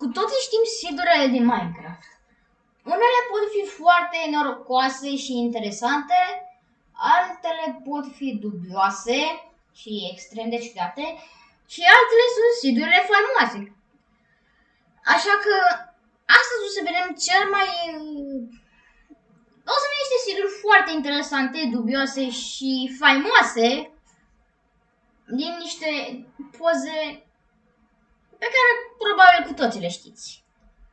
Cu toții știm seedurile din Minecraft. Unele pot fi foarte norocoase și interesante, altele pot fi dubioase și extrem de ciudate și altele sunt seedurile faimoase. Așa că astăzi o să vedem cel mai... O să vedem niște seeduri foarte interesante, dubioase și faimoase din niște poze pe care probabil cu toții le știți.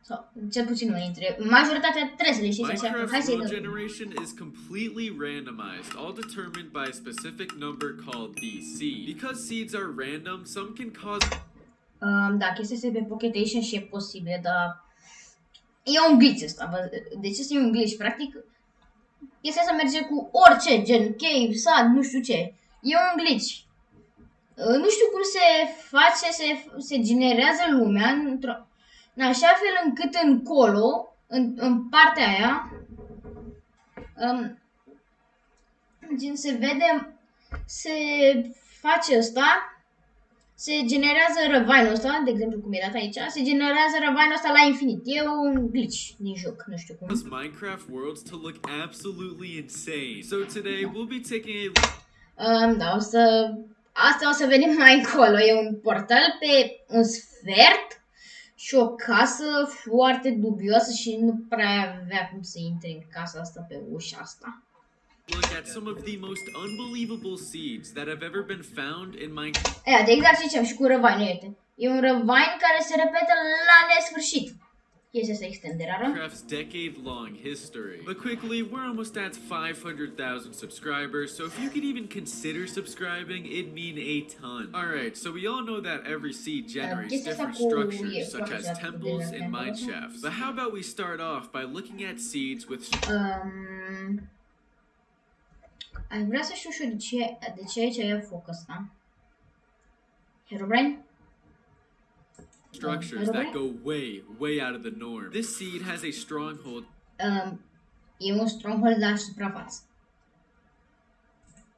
Sau, cel puțin unul dintre... Majoritatea trebuie să le știți așa. Hai Minecraft's să-i world dăm. generation is completely randomized, all determined by a specific number called the seed. Because seeds are random, some can cause Um, da, chestia este pe Pocket Edition și e posibil, dar... E un glitch ăsta, bă. Deci este un glitch, practic. Chestia asta merge cu orice, gen cave, sad, nu știu ce. E un glitch. Uh, Nu știu cum se face, se, se generează lumea într-o, în așa fel încât încolo, în, în partea aia, um, gen se vede, se face ăsta, se generează răvainul ăsta, de exemplu cum e dat aici, se generează răvainul ăsta la infinit. E un glitch din joc, nu știu cum. Minecraft worlds to look absolutely insane. So today we'll be taking a Um, da, o să... Asta o să vedem mai încolo. E un portal pe un sfert și o casă foarte dubioasă și nu prea avea cum să intre în casa asta pe ușa asta. look at some of the most unbelievable seeds that have ever been found in Minecraft. Ea, de exact zicem și cu răvain, uite. E un răvain care se repetă la nesfârșit. Extrem de rară. Minecraft's decade-long history. But quickly, we're almost at 500,000 subscribers, so if you could even consider subscribing, it'd mean a ton. Alright, so we all know that every seed generates different structures, such as temples and de- mine shafts. But how about we start off by looking at seeds with Um, aș vrea să știu și eu de ce, de ce aici e foc ăsta. Herobrine? Structures that go way, way out of the norm. This seed has a stronghold Um, e un stronghold la suprafață.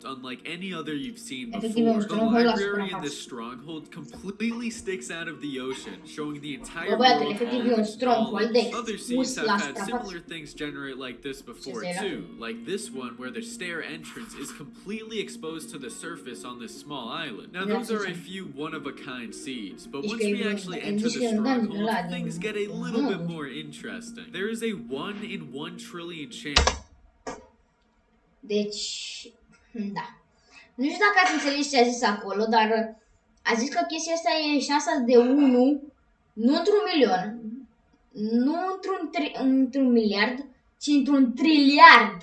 Unlike any other you've seen before. The library in this stronghold completely sticks out of the ocean, showing the entire world efectiv, all of un its stronghold de knowledge. Other seeds have had similar things generate like this before too, like this one where the stair entrance is completely exposed to the surface on this small island. Now those are a few one-of-a-kind seeds, but once we actually enter the că în dungeon stronghold, things get a little bit more interesting. There is a one in one trillion chance Deci, da. Nu știu dacă ați înțeles ce a zis acolo, dar a zis că chestia asta e șansa de 1, nu într-un milion, nu într-un, tri- într-un miliard, ci într-un triliard.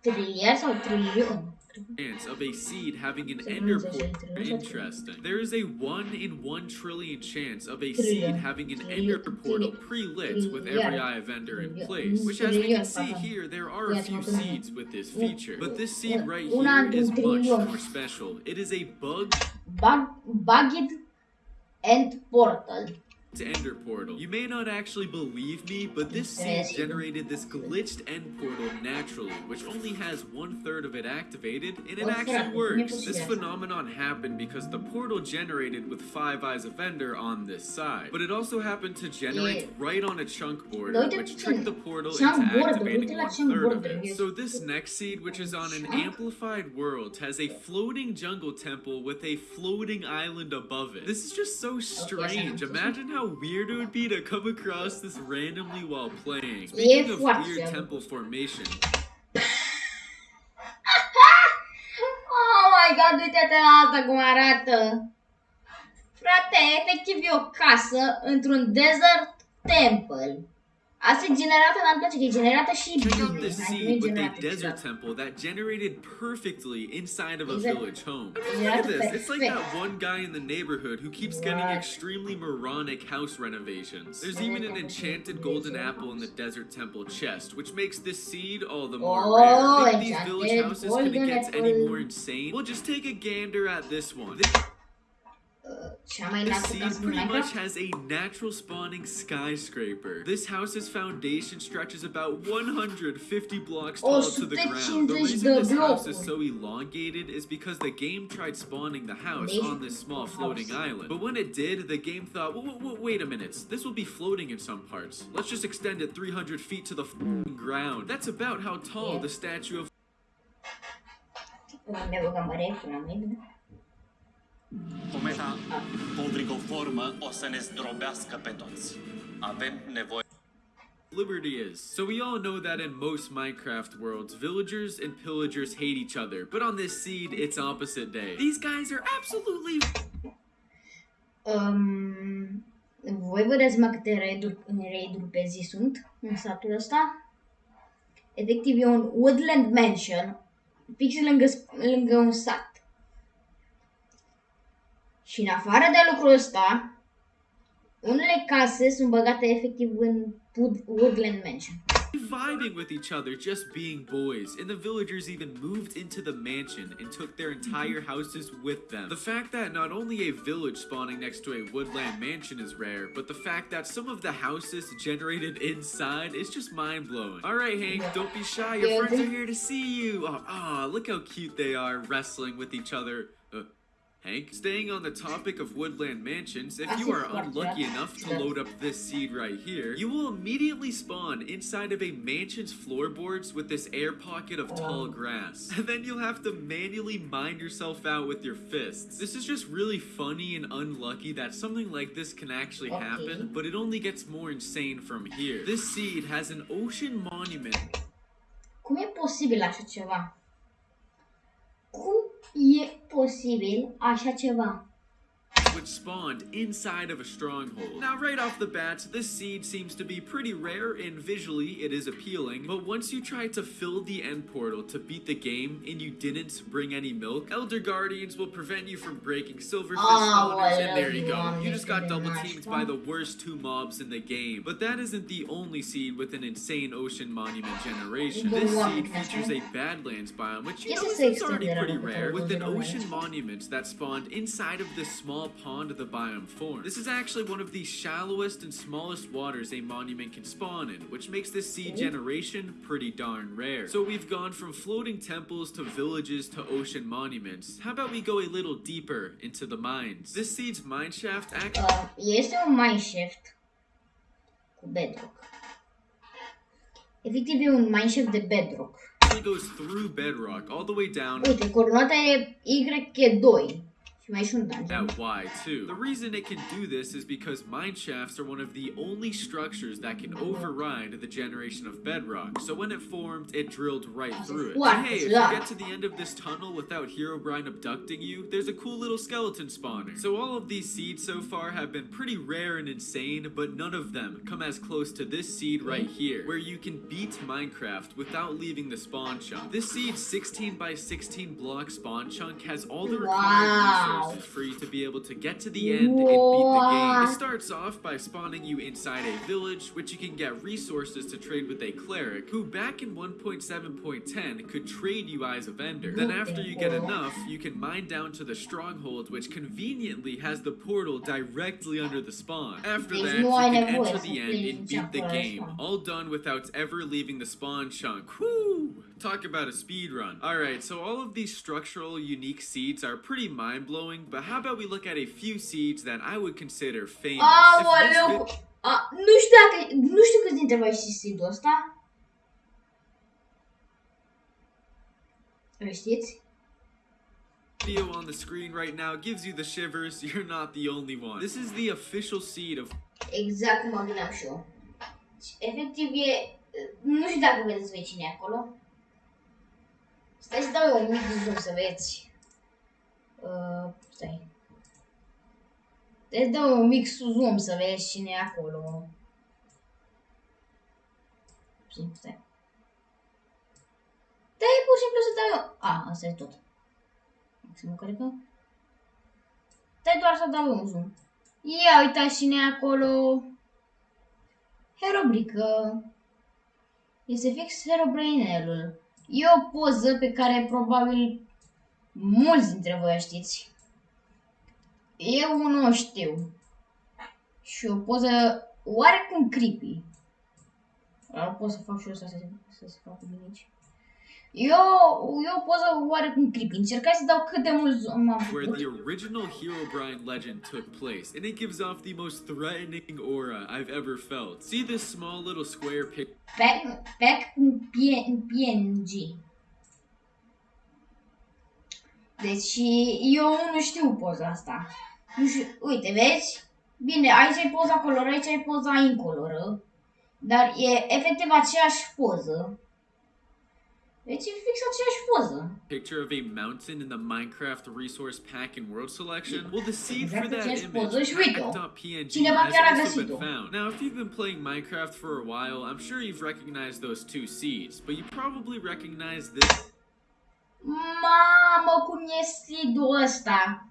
Triliard sau trilion? Chance of a seed having an ender portal. Interesting. There is a one in one trillion chance of a seed having an ender portal pre-lit with every eye of ender in place. Which, as we can see here, there are a few seeds with this feature. But this seed right here is much more special. It is a bug Bug, bugged and portal. Ender portal. You may not actually believe me, but this seed generated this glitched end portal naturally, which only has one third of it activated, and it Oh, actually works. This phenomenon happened because the portal generated with five eyes of ender on this side, but it also happened to generate right on a chunk border, which tricked the portal into activating one third of it. So this next seed, which is on an amplified world, has a floating jungle temple with a floating island above it. This is just so strange. Imagine how weird it would be to come across this randomly while playing. Speaking of weird weird. temple formation, Oh my god, uite-te la asta cum arată. Frate, efectiv e o casă într-un um desert temple. Asta generată, place că e generată și bine. this Hai, e seed with a desert temple that generated perfectly inside of a village home. I mean, Yeah, look at this. It's like that one guy in the neighborhood who keeps getting extremely moronic house renovations. There's even an enchanted golden apple in the desert temple chest, which makes this seed all the more Oh, rare. Think these village houses couldn't get any more insane? We'll just take a gander at this one. uh, cea mai The înaltă seed casă din pretty much has a natural spawning skyscraper. This house's foundation stretches about 150 blocks tall to the ground. The reason this house is so elongated is because the game tried spawning the house on this small floating island. But when it did, the game thought, "Wait, a minute, this will be floating in some parts. Let's just extend it 300 feet to the ground. That's about how tall the statue of Ne băgăm reful, Cometa Podrigoformă o să ne zdrobească pe toți. Avem nevoie Liberty is. So we all know that in most Minecraft worlds, villagers and pillagers hate each other. But on this seed, it's opposite day. These guys are absolutely Um, voi vedeți mă câte raiduri, raiduri pe zi sunt în satul ăsta? Efectiv e un woodland mansion fix lângă, sp- lângă un sat. Și în afară de lucrul ăsta, unele case sunt băgate efectiv în wood, woodland mansion. vibing with each other, just being boys. And the villagers even moved into the mansion and took their entire houses with them. The fact that not only a village spawning next to a woodland mansion is rare, but the fact that some of the houses generated inside is just mind blowing. Alright, Hank, don't be shy. Your friends are here to see you. Oh, ah, look how cute they are wrestling with each other. Hank, staying on the topic of woodland mansions, if you are unlucky enough to load up this seed right here, you will immediately spawn inside of a mansion's floorboards with this air pocket of tall oh. grass. And then you'll have to manually mine yourself out with your fists. This is just really funny and unlucky that something like this can actually happen, but it only gets more insane from here. This seed has an ocean monument Cum e posibil așa ceva? Cum e posibil așa ceva? Spawned inside of a stronghold. Now, right off the bat, this seed seems to be pretty rare and visually it is appealing, but once you try to fill the end portal to beat the game and you didn't bring any milk, Elder Guardians will prevent you from breaking Silverfish Oh, spawners, and there you go. you, You just got double teamed by the worst two mobs in the game. But that isn't the only seed with an insane ocean monument generation. This seed features a Badlands biome, which you know is already pretty rare, with an ocean monument that spawned inside of this small pond the biome forms. This is actually one of the shallowest and smallest waters a monument can spawn in, which makes this seed generation pretty darn rare. So we've gone from floating temples to villages to ocean monuments. How about we go a little deeper into the mines? This seed's mine shaft actually Uh, este un mineshaft cu bedrock. Efectiv e un mineshaft de bedrock. It goes through bedrock all the way down Uite, coordonata e YK2. Și mai e și un dungeon. at Y too. The reason it can do this is because mine shafts are one of the only structures that can override the generation of bedrock. So when it formed, it drilled right through it. And hey, if you get to the end of this tunnel without Herobrine abducting you, there's a cool little skeleton spawner. So all of these seeds so far have been pretty rare and insane, but none of them come as close to this seed right here, where you can beat Minecraft without leaving the spawn chunk. This seed's 16 by 16 block spawn chunk has all the required Wow. resources for you to be able to get to the end and beat the game. It starts off by spawning you inside a village, which you can get resources to trade with a cleric, who back in 1.7.10 could trade you eyes of ender. Then after you get enough, you can mine down to the stronghold, which conveniently has the portal directly under the spawn. After that, you can enter the end and beat the game. All done without ever leaving the spawn chunk. Talk about a speed run. Alright, so all of these structural unique seeds are pretty mind blowing, but how about we look at a few seeds that I would consider famous? Aoleu! A, nu știu dacă, nu știu câți dintre voi știți seed-ul ăsta. Îl știți? video on the screen right now gives you the shivers, you're not the only one. This is the official seed of Exact cum mă gândeam și eu. Efectiv e... Nu știu dacă vedeți voi cine e acolo. Stai să dau eu un mic zoom să vezi. Uh, stai. Stai să dau eu un mic zoom să vezi cine e acolo. Stai, stai. Stai pur și simplu să dau eu... A, asta e tot. Maximul cred că... Stai doar să dau eu un zoom. Ia uitați cine e acolo. Herobrică. Este fix Herobrainelul. E o poză pe care probabil mulți dintre voi o știți. Eu nu știu. Și o poză oarecum creepy. Dar pot să fac și eu să se, să se facă bine aici. Eu, eu o poză oarecum creepy. Încercați să dau cât de mult zoom am where putut. the original Herobrine legend took place, and it gives off the most threatening aura I've ever felt. See this small little square pic Pack, pack în P- PNG. Deci eu nu știu poza asta. Nu știu, uite, vezi? Bine, aici e poza coloră, aici e poza incoloră. Dar e efectiv aceeași poză. Deci fix aceeași poză. picture of a mountain in the Minecraft resource pack and world selection? Well, the seed for that image, poză și uite-o. pack.png, has also been found. Now, if you've been playing Minecraft for a while, I'm sure you've recognized those two seeds, but you probably recognize this Mamă, cum e seed-ul ăsta.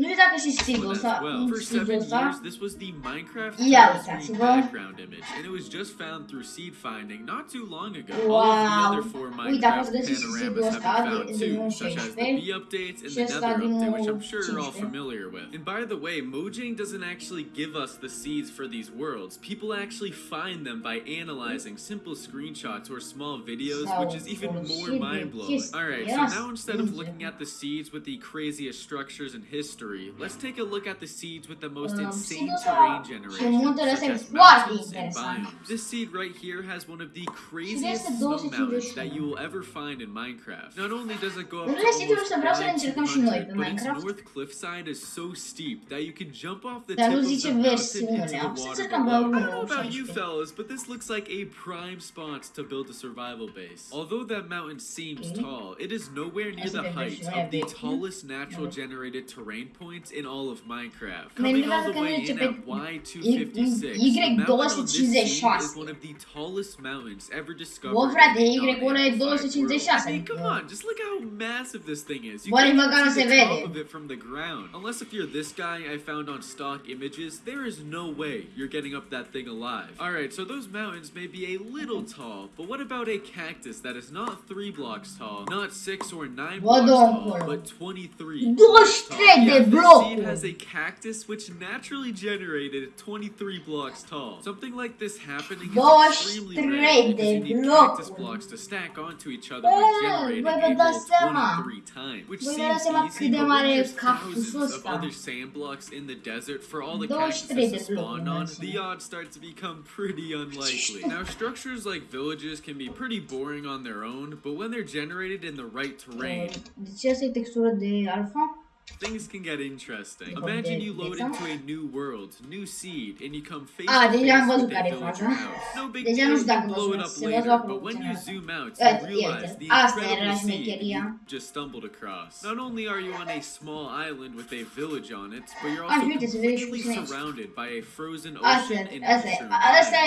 Nu știu dacă și seed-ul one ăsta. as well. For seven years, this was the Minecraft screen background image, and it was just found through seed finding not too long ago. All of the Wow. other four Minecraft panoramas have been found too, such as the 16 bee updates and the nether update, which I'm sure you're all familiar with. And by the way, Mojang doesn't actually give us the seeds for these worlds. People actually find them by analyzing simple screenshots or small videos, which is even more mind blowing. Alright, so now instead of looking at the seeds with the craziest structures in history, let's take a look at the seeds with the most Um, insane terrain generation, muntele such ăsta as foarte mountains and interesant. biomes. This seed right here has one of the craziest snow mountains that you will ever find in Minecraft. Not only does it go up to almost să vreau să le încercăm 200, but its north cliffside is so steep that you can jump off the tip of the mountain into the water below. I don't know about you fellas, but this looks like a prime spot to build a survival base. Although that mountain seems tall, it is nowhere near the height of the tallest natural generated terrain points in all of Minecraft. Coming all the way in at Y256, Y- the mountain on this seed is one of the tallest mountains ever discovered. Bă, in the Y-ul ăla non-amplified world. 256, I mean, come on, just look how massive this thing is. You can't măcar see se the top of it from the ground. Unless if you're this guy I found on stock images, there is no way you're getting up that thing alive. Alright, so those mountains may be a little tall, but what about a cactus that is not three blocks tall, not six or nine blocks tall, but 23 23 blocks tall? Yeah, this blocuri. seed has a cactus which naturally generated 23 blocks tall. Something like this happening is 23 extremely rare because you need cactus blocks to stack onto each other generating voi a vă dați whole seama. 23 times, which Voi vă dați seems easy, but when there's thousands of other sand blocks in the desert for all the 23 cactuses to spawn on, the odds start to become pretty unlikely. Now, structures like villages can be pretty boring on their own, but when they're generated in the right terrain, Deci asta e textură de alfa. Things can get interesting. Imagine you load into a new world, new seed, and you come face Ah, to face with a e villager faza. house. No big deal, nu știu dacă you blow it up later, but when you zoom out, you realize the asta incredible seed you just stumbled across. Not only are you on a small island with a village on it, but you're Ah, also și uite, se vede și completely surrounded by a frozen ocean and mushroom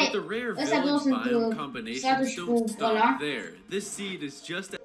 But the rare village biome combinations don't stop there. This seed is just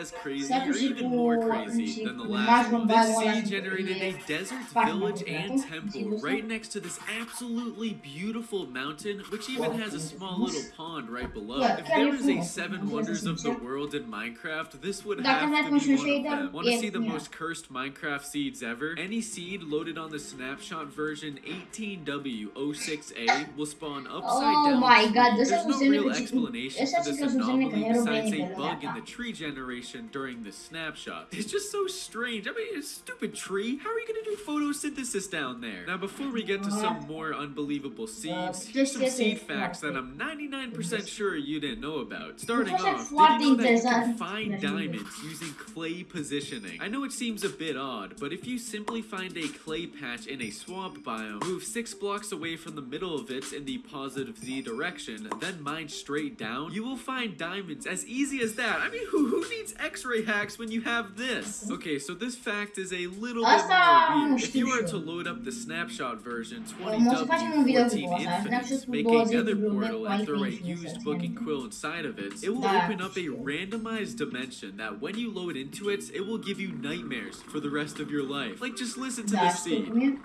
as crazy or even more crazy than the last one. This seed generated a desert village and temple right next to this absolutely beautiful mountain, which even has a small little pond right below. If there was a seven wonders of the world in Minecraft, this would have to be one of them. Want to see the most cursed Minecraft seeds ever? Any seed loaded on the snapshot version 18W06A will spawn upside Oh down. Oh my. God, ăsta There's no real explanation for this anomaly besides a bug in the tree generation during the snapshot. It's just so strange. I mean, it's a stupid tree. How are you gonna do photosynthesis down there? Now, before we get to some more unbelievable seeds, here's some seed facts that. I'm 99% sure you didn't know about. Starting off, did you know that you can find diamonds using clay positioning? I know it seems a bit odd, but if you simply find a clay patch in a swamp biome, move six blocks away from the middle of it in the positive Z direction, then mine straight down, you will find diamonds as easy as that. I mean, who, who needs x-ray hacks when you have this? Okay, so this fact is a little bit more weird. If you eu. to load up the snapshot version Mă o să facem un video cu 20W14 asta. Snapshot Infinites, cu make a 20 nether portal and throw a used booking book quill inside of it, it will open up a randomized dimension that when you load into it, it will give you nightmares for the rest of your life. Like, just listen to this seed.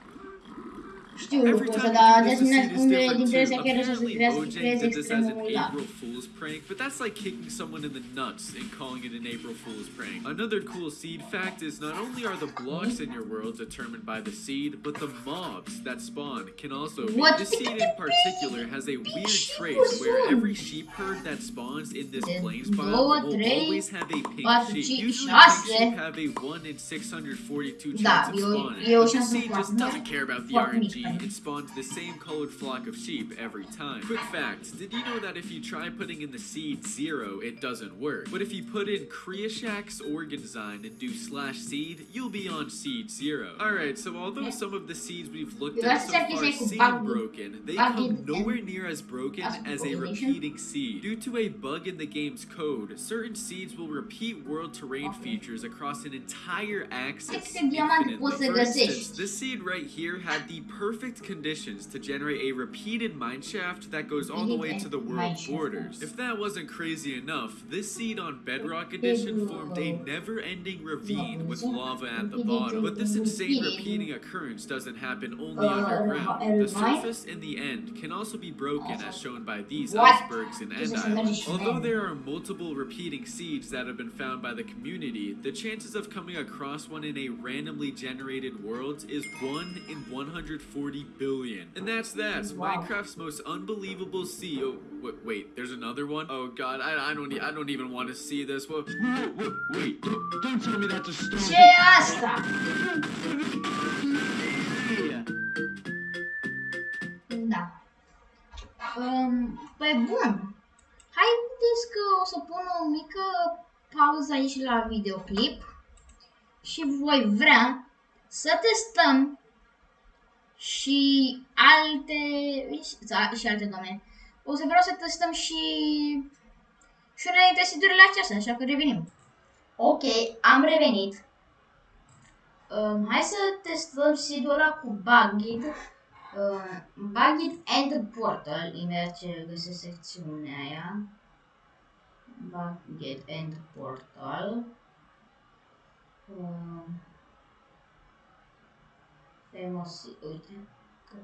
Știu ăsta, time dar de use a asemenea seed is unele different dintre too. astea chiar așa se Apparently, creează, Mojang creeze did this as an. April Fool's prank, but that's like kicking someone in the nuts and calling it an April Fool's prank. Another cool seed fact is not only are the blocks in your world determined by the seed, but the mobs that spawn can also be. What? This seed in particular has a weird trait where every sheep herd that spawns in this plains biome will always have a pink sheep. Usually pink sheep have a 1 in 642 Da, chance of o- spawning. e o șansă seed just doesn't care about the RNG. It spawns the same colored flock of sheep every time. Quick fact, did you know that if you try putting in the seed zero, it doesn't work? But if you put in Creashaks organzine and do slash seed, you'll be on seed zero. Alright, so although some of the seeds we've looked at so far seem broken, they come nowhere near as broken as a repeating seed. Due to a bug in the game's code, certain seeds will repeat world terrain features across an entire axis infinitely. For instance, this seed right here had the perfect conditions to generate a repeated mineshaft that goes all the way to the world borders. If that wasn't crazy enough, this seed on Bedrock Edition formed a never-ending ravine with lava at the bottom. But this insane repeating occurrence doesn't happen only Uh, underground. The surface in the end can also be broken as shown by these icebergs and end islands. Although there are multiple repeating seeds that have been found by the community, the chances of coming across one in a randomly generated world is 1 in 140 billion. And that's that. Wow. Minecraft's most unbelievable seed. Oh, wait, wait, there's another one? Oh god, I, I don't e- I don't even want to see this. Well, Wait, don't tell me that's a storm. Ce e asta? Da. Um, pe bun. Haideți că o să pun o mică pauză aici la videoclip și voi vrea să testăm și alte și alte doamne. O să vreau să testăm și și unele dintre siturile acestea, așa că revenim. Ok, am revenit. Um, hai să testăm seed ăla cu Bugged. Uh, Bugged and Portal, imediat ce găsesc secțiunea aia. Bugged and Portal. Uh, famous, uite. că-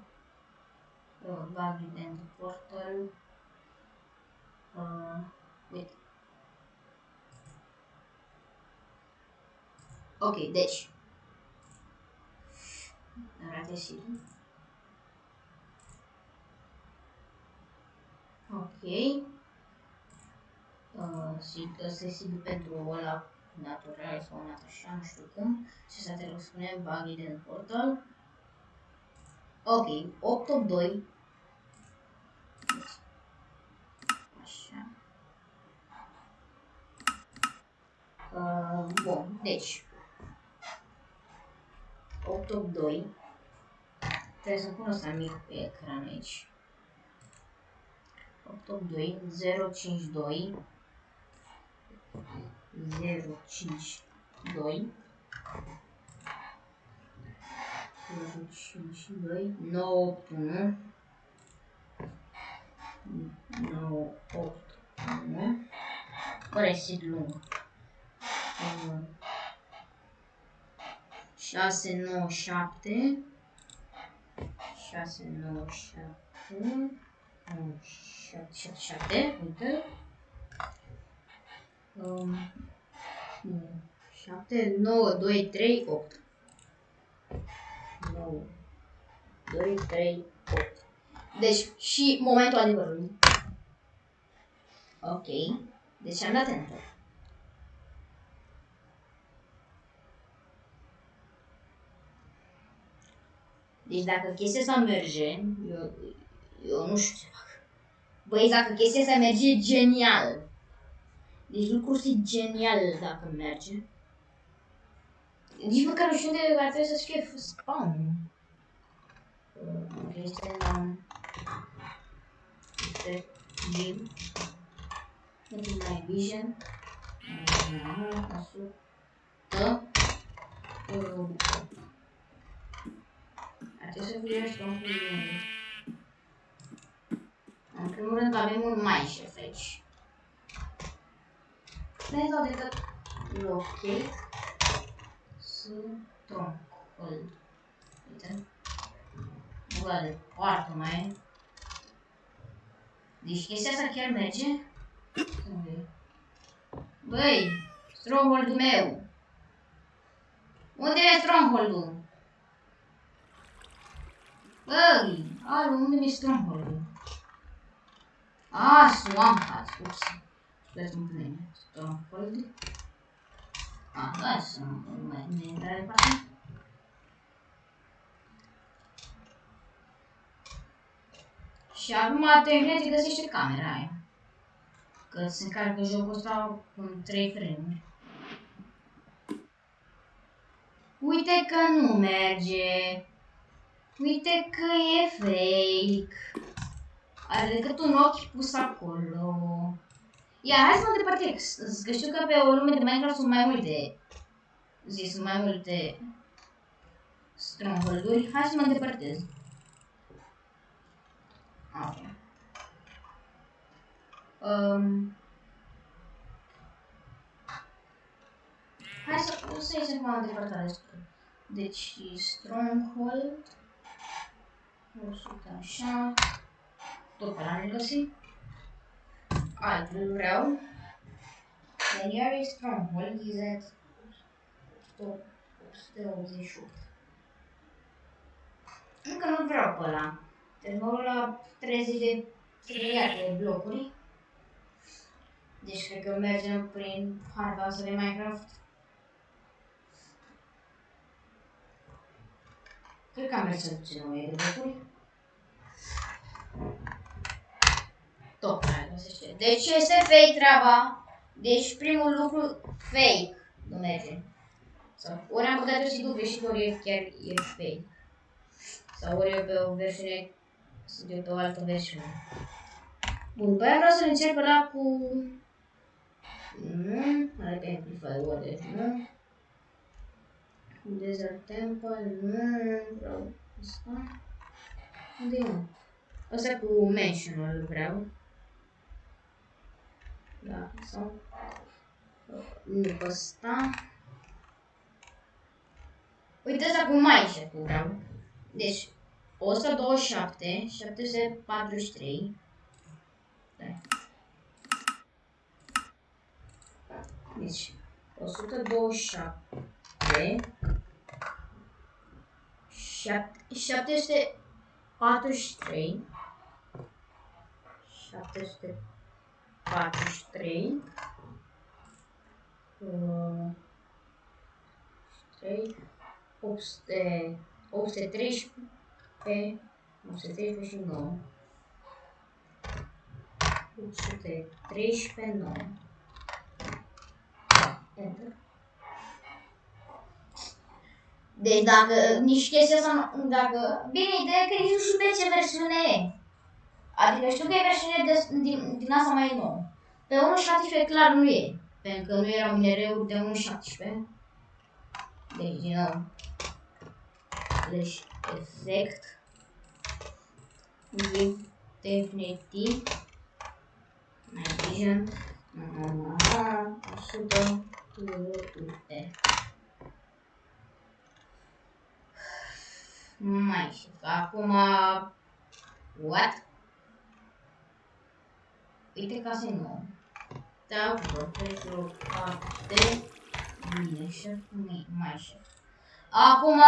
Uh, Bugged and Portal. Uh, uite. Ok, deci. Arată și Ok. Uh, și ăsta e sigur pentru ăla natural sau nat așa, nu știu cum. Și să te spune buggy din portal. Ok, 882. Așa. Uh, bun, deci 882 Trebuie să pun asta mic pe ecran aici 882 052 052 5 și 2, 9, 8, 1, 9, 8, 1, care este lung, 1, 6, 9, 7, 6, 9, 7, 7, 7, 7, 7, 9, 2, 3, 8. 9 2 3 8 deci și momentul adevărului ok deci am dat enter Deci dacă chestia asta merge, eu, eu nu știu ce fac. Băi, dacă chestia asta merge, genial. Deci lucrul ăsta e genial dacă merge. Nu știu unde ar trebui să fie spawn. Uh, Este la... Este view. Este my vision. Uh, 100. Uh, ar trebui să fie spawn cu În primul rând avem un mineshaft aici. Ne dau decât locate troncul. Uite. ăla de poartă mai. Deci chestia asta chiar merge? Unde? Băi, stronghold-ul meu. Unde e stronghold-ul? Băi, alu, unde e stronghold-ul? Ah, swamp hat, ups. Scuzați un plin. Stronghold. Ah, da, să nu mai ne intrare pe acolo. Și acum te găsește camera aia. Că se încarcă jocul ăsta cu trei frame Uite că nu merge. Uite că e fake. Are decât un ochi pus acolo. Ia, hai să mă depărtez. Că știu că pe o lume de Minecraft sunt mai multe. Zi, sunt mai multe stronghold-uri. Hai să mă depărtez. Ok. Um, hai să, o să ies acum depărtat despre. Deci, Stronghold. 100 așa. Tot pe la ne găsi. Altul vreau. Then here is Stronghold is at 188. Încă nu vreau pe ăla. Deci mă uit la 30 de trilioane de blocuri. Deci cred că mergem prin harta asta de Minecraft. Cred că am mers să duce nevoie de blocuri. Tot mai găsește. Deci este fake treaba. Deci primul lucru fake nu merge. Sau ori am băgat eu și dupe și ori e chiar e fake. Sau ori e pe o versiune sunt eu pe o altă versiune. Bun, pe aia vreau să încep la cu... Nu, hai pe Amplify Word, deci nu. Desert Temple, nu, vreau asta. Unde e mă? Asta cu Mentional vreau. Da, sau... Nu pe ăsta. Uite asta cu mai cu vreau. Deci, 127, 743. Da. Deci, 127, 743, 743, 4, um, é, ou C3 é não C3 fez de novo Deixa 3 P9 Enter Deci dacă nici chestia asta, dacă... Bine, ideea că nici nu știu pe ce versiune e. Adică știu că e versiune de, din, din asta mai nouă. Pe 1.17 clar nu e. Pentru că nu erau minereuri de 1.17. Deci, din nou. Deci, effect with definitive nitrogen 100 UR. Mai și acum what? Uite ca să nu. Da, pentru parte bine și mai și. Acum,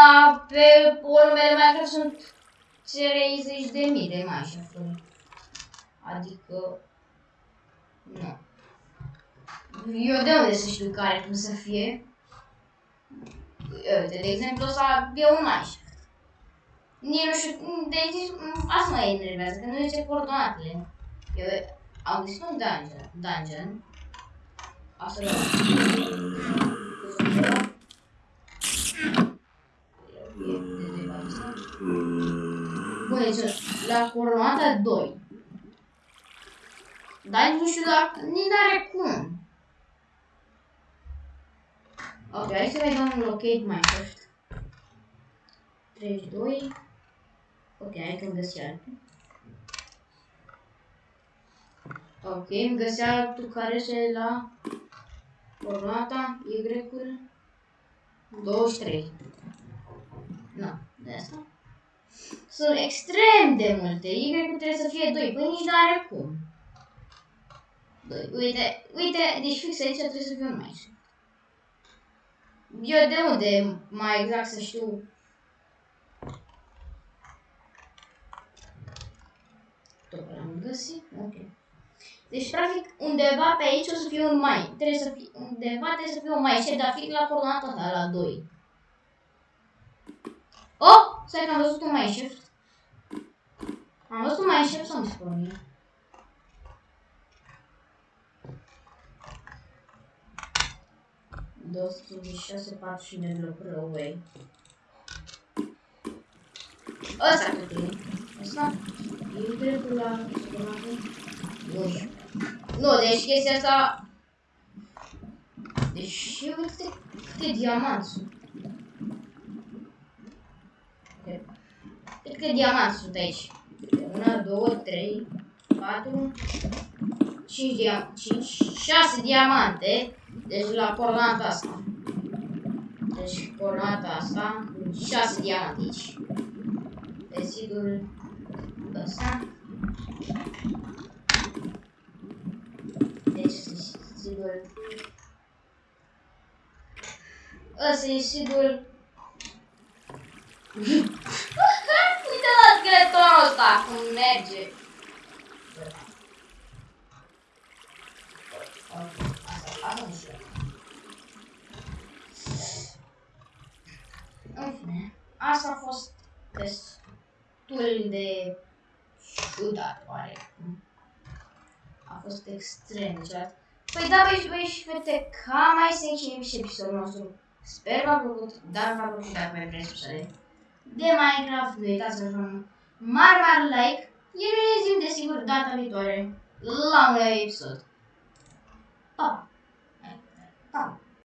pe urmele Minecraft sunt 30 de mii de Minecraft-uri. Adică, nu. Eu de unde să știu care cum să fie? Uite, de exemplu, ăsta e un Minecraft. Nici nu știu, deci asta mă enervează, că nu zice coordonatele. Eu am găsit un dungeon, dungeon. Asta e Băi, deci la coronata 2. Dar nu știu dacă... Nici n-are cum. Ok, hai să vedem un locate Minecraft. 32. Ok, hai că-mi găsi altul. Ok, îmi găsi altul care este la coronata Y-ul 23. Nu, de asta. Sunt extrem de multe. Y trebuie să fie 2. Păi nici n-are cum. 2. Uite, uite, deci fix aici trebuie să fie un mai. Eu de unde mai exact să știu Tot l-am găsit? Ok. Deci, practic, undeva pe aici o să fie un mai. Trebuie să fie, undeva trebuie să fie un mai și dar fix la coordonata ta, la 2. Oh! Stai că am văzut un mai shift. Am văzut un mai shift sau mi spune mie? șase, 40 de blocuri away. Ăsta cât e? Ăsta? E dreptul la Nu știu. Nu, deci chestia asta... Deci, uite câte diamanți sunt. Cred că diamanți sunt aici. Una, două, trei, patru, cinci, dia cinci, șase diamante. Deci la coordonata asta. Deci coordonata asta, șase diamante aici. Desigur, ăsta. Deci, sigur, ăsta e sigur Uite la skeletonul ăsta cum merge. Asta, asta nu știu. În fine, asta a fost destul de ciudat, oare. A fost extrem de ciudat. Păi da, băi, băi și fete, cam mai se încheie și episodul nostru. Sper v-a plăcut, dar v-a plăcut dacă mai vreți să de Minecraft, nu uitați să un mare, mare like. Iar ne zim desigur data viitoare la un episod.